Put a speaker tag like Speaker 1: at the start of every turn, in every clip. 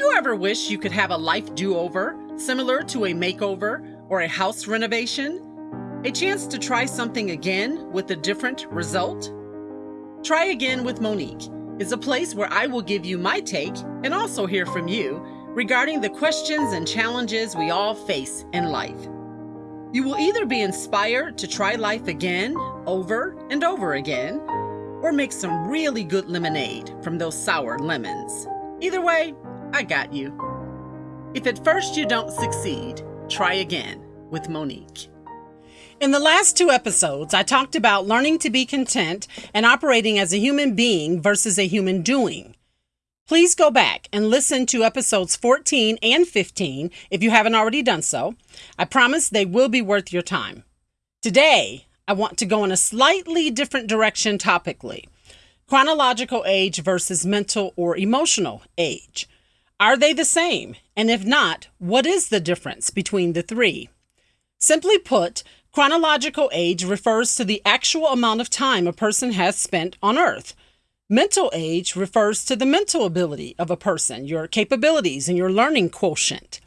Speaker 1: you ever wish you could have a life do over, similar to a makeover or a house renovation? A chance to try something again with a different result? Try Again with Monique is a place where I will give you my take and also hear from you regarding the questions and challenges we all face in life. You will either be inspired to try life again, over and over again, or make some really good lemonade from those sour lemons. Either way, I got you. If at first you don't succeed, try again with Monique. In the last two episodes, I talked about learning to be content and operating as a human being versus a human doing. Please go back and listen to episodes 14 and 15 if you haven't already done so. I promise they will be worth your time. Today, I want to go in a slightly different direction topically chronological age versus mental or emotional age. Are they the same? And if not, what is the difference between the three? Simply put, chronological age refers to the actual amount of time a person has spent on earth. Mental age refers to the mental ability of a person, your capabilities, and your learning quotient.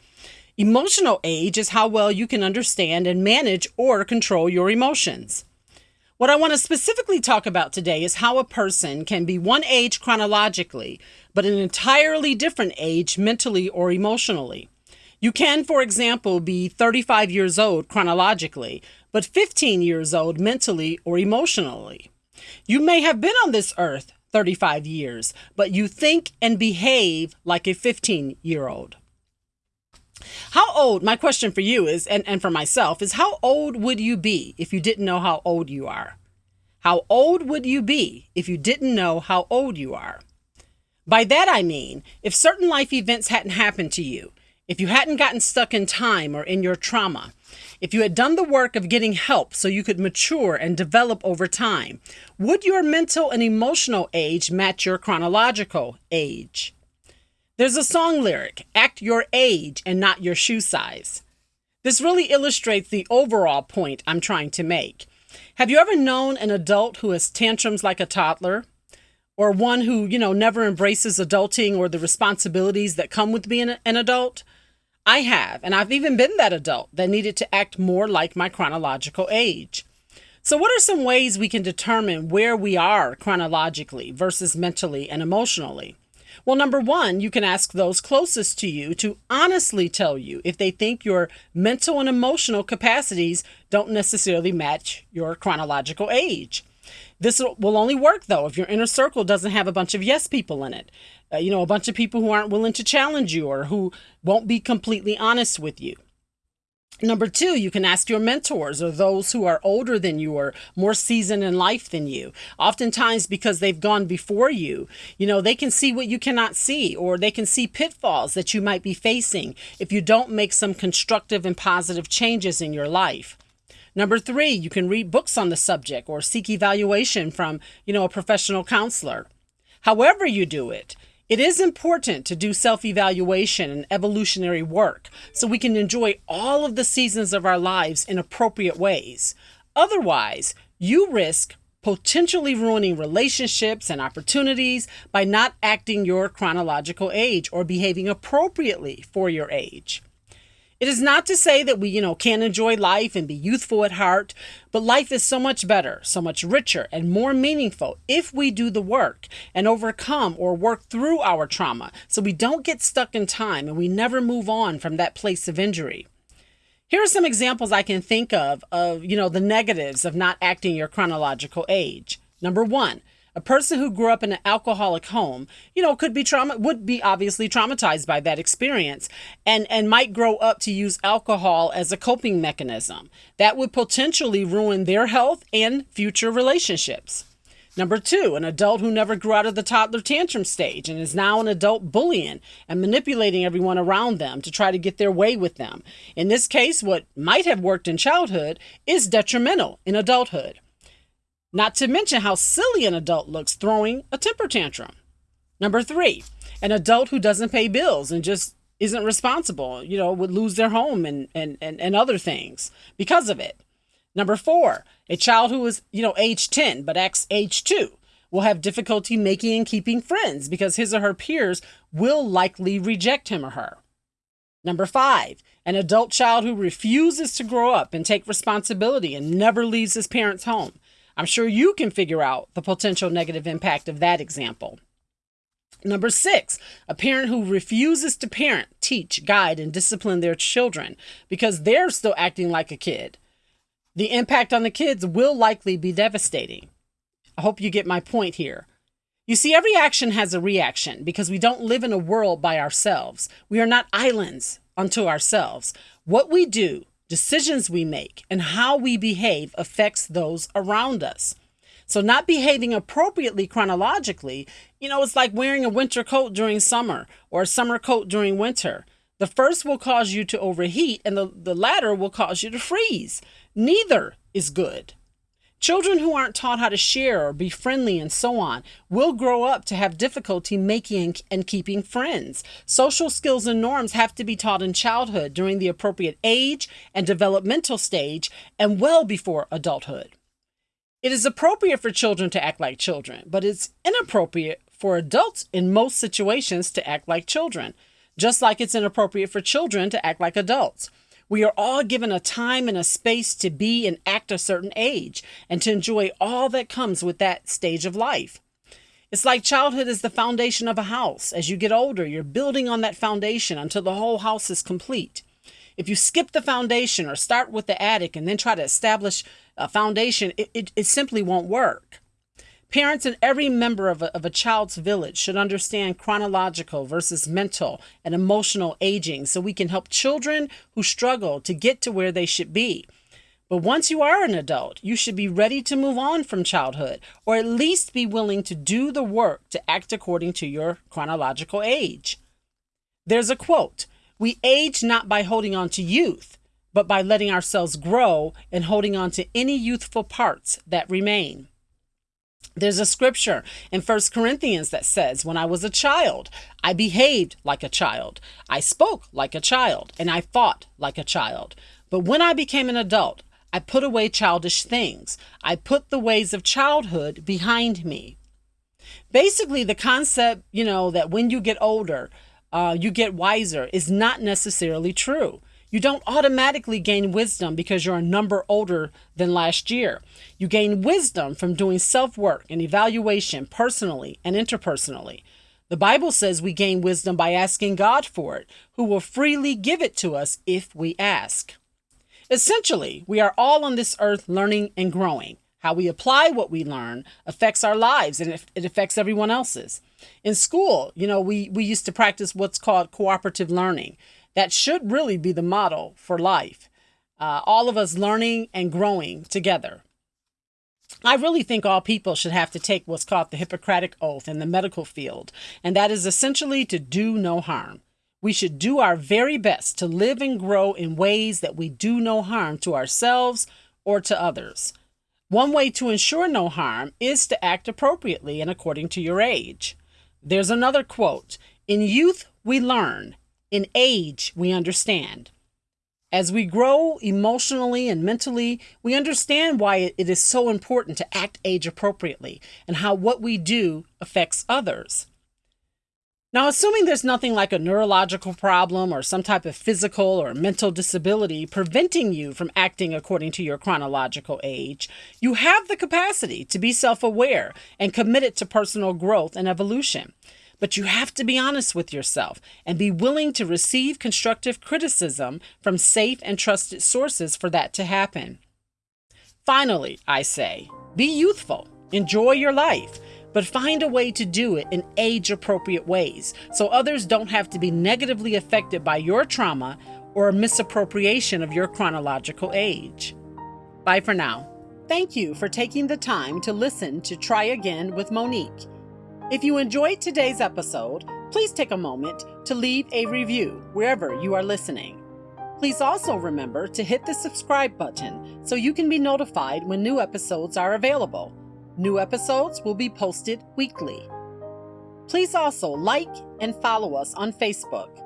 Speaker 1: Emotional age is how well you can understand and manage or control your emotions. What I want to specifically talk about today is how a person can be one age chronologically, but an entirely different age mentally or emotionally. You can, for example, be 35 years old chronologically, but 15 years old mentally or emotionally. You may have been on this earth 35 years, but you think and behave like a 15 year old. How old, my question for you is, and, and for myself, is how old would you be if you didn't know how old you are? How old would you be if you didn't know how old you are? By that I mean, if certain life events hadn't happened to you, if you hadn't gotten stuck in time or in your trauma, if you had done the work of getting help so you could mature and develop over time, would your mental and emotional age match your chronological age? There's a song lyric act your age and not your shoe size. This really illustrates the overall point I'm trying to make. Have you ever known an adult who has tantrums like a toddler? Or one who, you know, never embraces adulting or the responsibilities that come with being an adult? I have, and I've even been that adult that needed to act more like my chronological age. So, what are some ways we can determine where we are chronologically versus mentally and emotionally? Well, number one, you can ask those closest to you to honestly tell you if they think your mental and emotional capacities don't necessarily match your chronological age. This will only work though if your inner circle doesn't have a bunch of yes people in it. Uh, you know, a bunch of people who aren't willing to challenge you or who won't be completely honest with you. Number two, you can ask your mentors or those who are older than you or more seasoned in life than you. Oftentimes, because they've gone before you, you know, they can see what you cannot see, or they can see pitfalls that you might be facing if you don't make some constructive and positive changes in your life. Number three, you can read books on the subject or seek evaluation from, you know, a professional counselor. However, you do it, it is important to do self evaluation and evolutionary work so we can enjoy all of the seasons of our lives in appropriate ways. Otherwise, you risk potentially ruining relationships and opportunities by not acting your chronological age or behaving appropriately for your age. It is not to say that we, you know, can't enjoy life and be youthful at heart, but life is so much better, so much richer and more meaningful if we do the work and overcome or work through our trauma so we don't get stuck in time and we never move on from that place of injury. Here are some examples I can think of of, you know, the negatives of not acting your chronological age. Number 1, a person who grew up in an alcoholic home, you know, could be trauma would be obviously traumatized by that experience and and might grow up to use alcohol as a coping mechanism. That would potentially ruin their health and future relationships. Number two, an adult who never grew out of the toddler tantrum stage and is now an adult bullying and manipulating everyone around them to try to get their way with them. In this case, what might have worked in childhood is detrimental in adulthood. Not to mention how silly an adult looks throwing a temper tantrum. Number three, an adult who doesn't pay bills and just isn't responsible, you know, would lose their home and, and, and, and other things because of it. Number four, a child who is, you know, age 10 but acts age 2. will have difficulty making and keeping friends because his or her peers will likely reject him or her. Number five, an adult child who refuses to grow up and take responsibility and never leaves his parents' home. I'm sure you can figure out the potential negative impact of that example. Number six, a parent who refuses to parent, teach, guide, and discipline their children because they're still acting like a kid. The impact on the kids will likely be devastating. I hope you get my point here. You see, every action has a reaction because we don't live in a world by ourselves. We are not islands unto ourselves. What we do, decisions we make, and how we behave affects those around us. So, not behaving appropriately chronologically, you know, it's like wearing a winter coat during summer or a summer coat during winter. The first will cause you to overheat, and the, the latter will cause you to freeze. Neither is good. Children who aren't taught how to share or be friendly and so on will grow up to have difficulty making and keeping friends. Social skills and norms have to be taught in childhood during the appropriate age and developmental stage and well before adulthood. It is appropriate for children to act like children, but it's inappropriate for adults in most situations to act like children, just like it's inappropriate for children to act like adults. We are all given a time and a space to be and act a certain age and to enjoy all that comes with that stage of life. It's like childhood is the foundation of a house. As you get older, you're building on that foundation until the whole house is complete. If you skip the foundation or start with the attic and then try to establish a foundation, it, it, it simply won't work. Parents and every member of a, of a child's village should understand chronological versus mental and emotional aging so we can help children who struggle to get to where they should be. But once you are an adult, you should be ready to move on from childhood, or at least be willing to do the work to act according to your chronological age. There's a quote We age not by holding on to youth, but by letting ourselves grow and holding on to any youthful parts that remain. There's a scripture in First Corinthians that says, When I was a child, I behaved like a child, I spoke like a child, and I fought like a child. But when I became an adult, I put away childish things. I put the ways of childhood behind me. Basically, the concept, you know, that when you get older, uh, you get wiser is not necessarily true. You don't automatically gain wisdom because you're a number older than last year. You gain wisdom from doing self work and evaluation personally and interpersonally. The Bible says we gain wisdom by asking God for it, who will freely give it to us if we ask. Essentially, we are all on this earth learning and growing. How we apply what we learn affects our lives and it affects everyone else's. In school, you know, we, we used to practice what's called cooperative learning. That should really be the model for life. Uh, all of us learning and growing together. I really think all people should have to take what's called the Hippocratic Oath in the medical field, and that is essentially to do no harm. We should do our very best to live and grow in ways that we do no harm to ourselves or to others. One way to ensure no harm is to act appropriately and according to your age. There's another quote In youth, we learn, in age, we understand. As we grow emotionally and mentally, we understand why it is so important to act age appropriately and how what we do affects others. Now, assuming there's nothing like a neurological problem or some type of physical or mental disability preventing you from acting according to your chronological age, you have the capacity to be self aware and committed to personal growth and evolution. But you have to be honest with yourself and be willing to receive constructive criticism from safe and trusted sources for that to happen. Finally, I say, be youthful, enjoy your life, but find a way to do it in age appropriate ways so others don't have to be negatively affected by your trauma or misappropriation of your chronological age. Bye for now. Thank you for taking the time to listen to Try Again with Monique. If you enjoyed today's episode, please take a moment to leave a review wherever you are listening. Please also remember to hit the subscribe button so you can be notified when new episodes are available. New episodes will be posted weekly. Please also like and follow us on Facebook.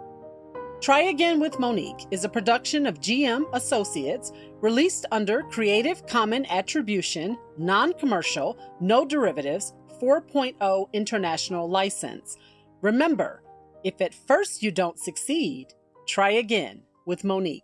Speaker 1: Try Again with Monique is a production of GM Associates released under Creative Common Attribution, Non Commercial, No Derivatives 4.0 international license. Remember, if at first you don't succeed, try again with Monique.